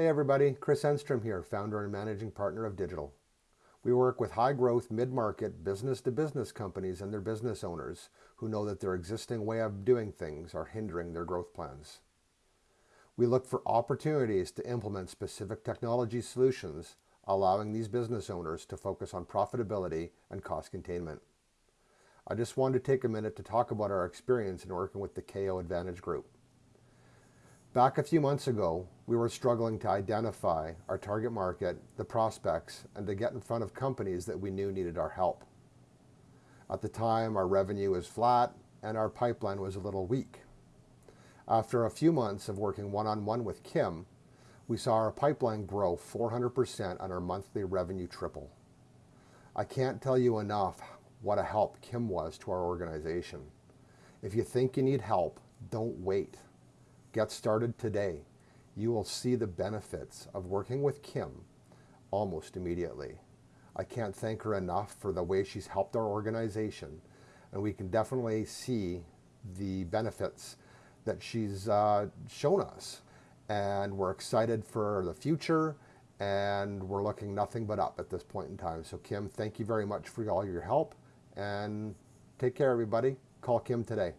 Hey everybody, Chris Enstrom here, founder and managing partner of Digital. We work with high growth, mid-market, business to business companies and their business owners who know that their existing way of doing things are hindering their growth plans. We look for opportunities to implement specific technology solutions, allowing these business owners to focus on profitability and cost containment. I just wanted to take a minute to talk about our experience in working with the KO Advantage Group. Back a few months ago, we were struggling to identify our target market, the prospects, and to get in front of companies that we knew needed our help. At the time, our revenue was flat and our pipeline was a little weak. After a few months of working one-on-one with Kim, we saw our pipeline grow 400% and our monthly revenue triple. I can't tell you enough what a help Kim was to our organization. If you think you need help, don't wait. Get started today. You will see the benefits of working with Kim almost immediately. I can't thank her enough for the way she's helped our organization, and we can definitely see the benefits that she's uh, shown us. And we're excited for the future, and we're looking nothing but up at this point in time. So Kim, thank you very much for all your help, and take care, everybody. Call Kim today.